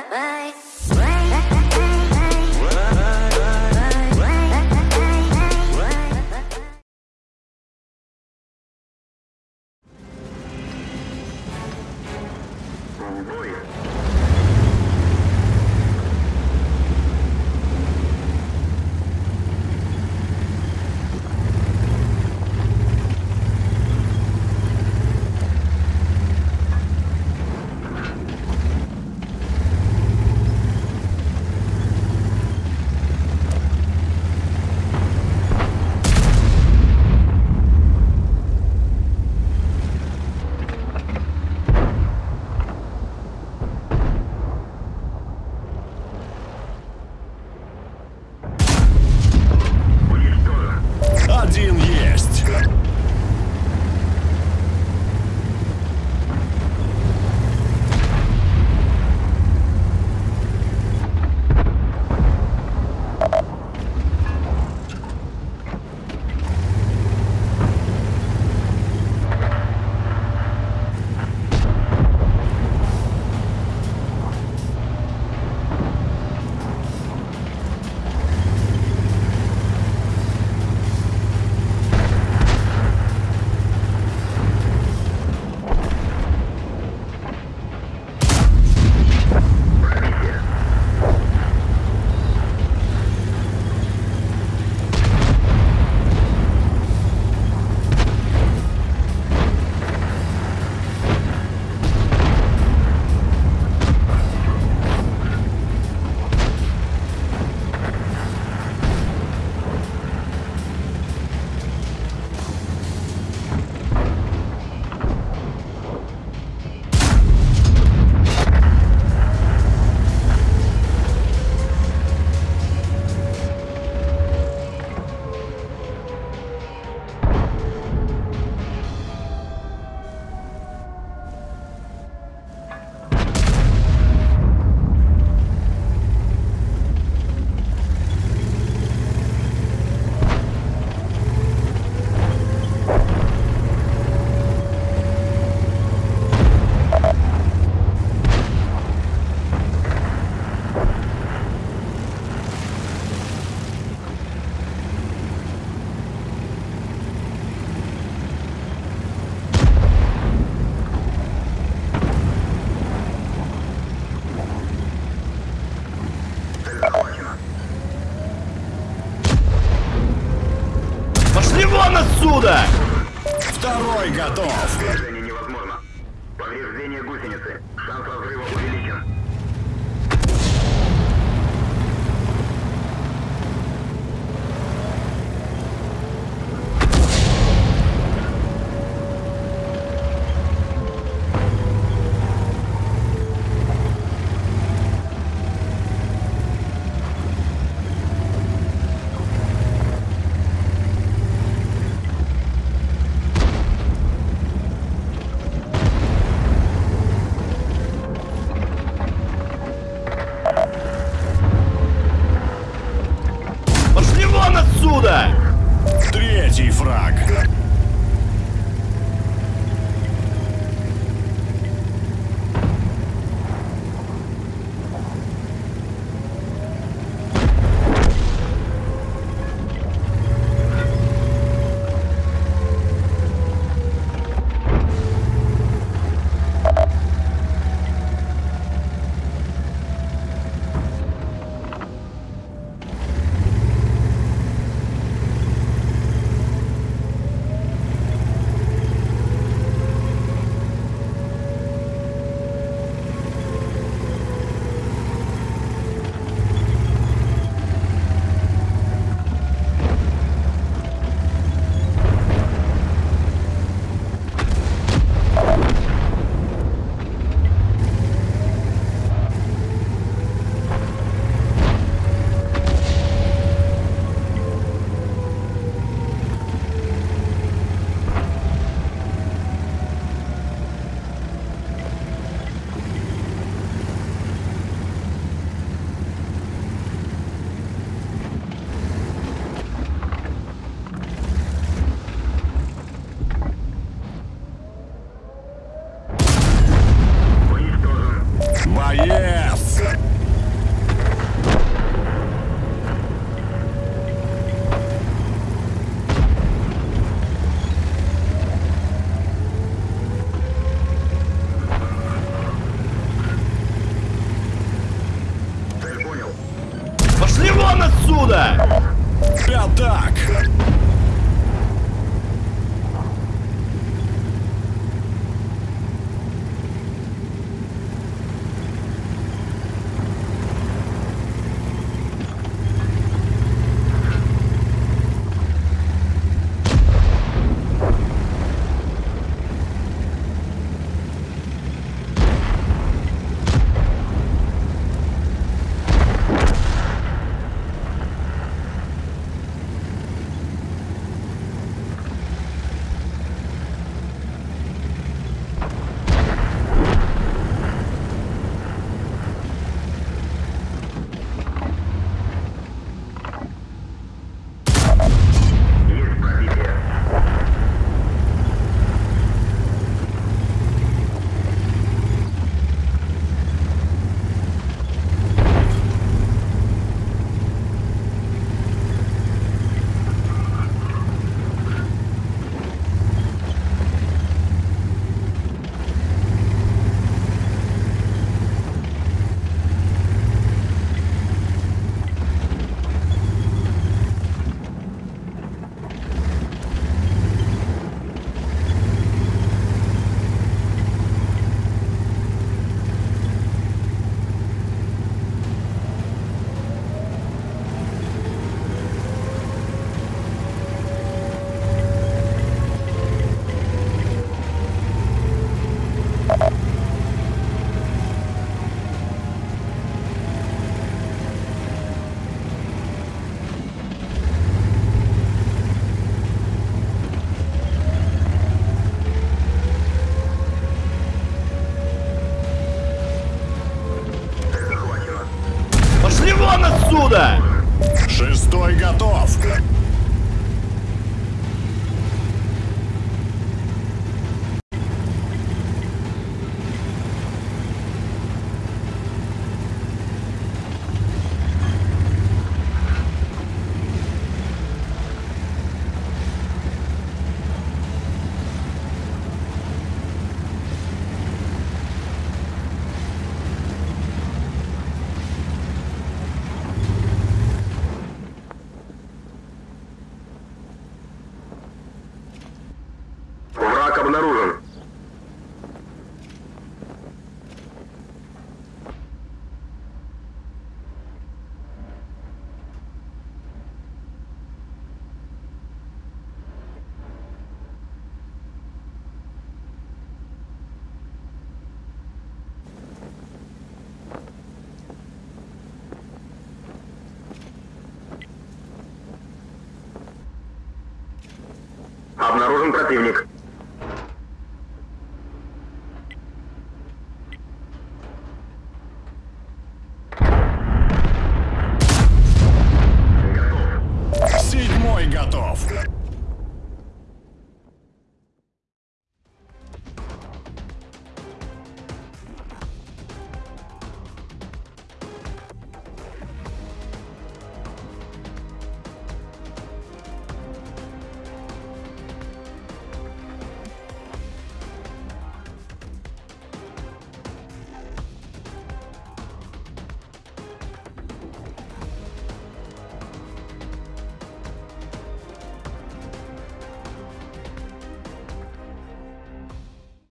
¿eh? Пошли вон отсюда! Второй готов. Отсюда! Шестой готов! Обнаружен противник. Седьмой готов!